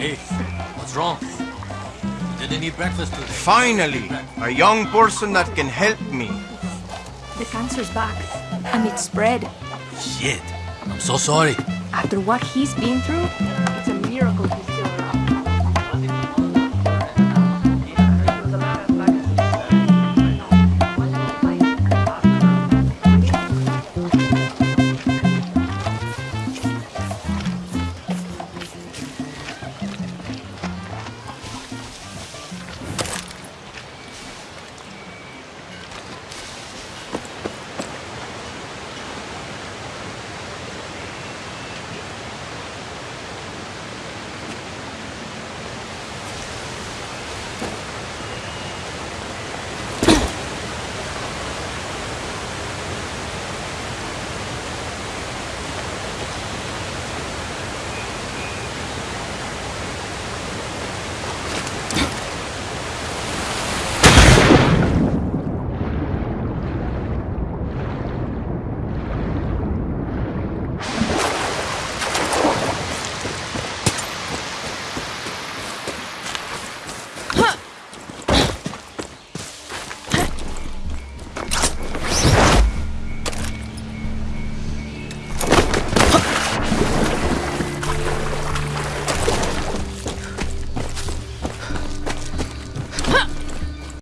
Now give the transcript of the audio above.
Hey, what's wrong? Did they eat breakfast today. Finally, a young person that can help me. The cancer's back, and it's spread. Shit. I'm so sorry. After what he's been through,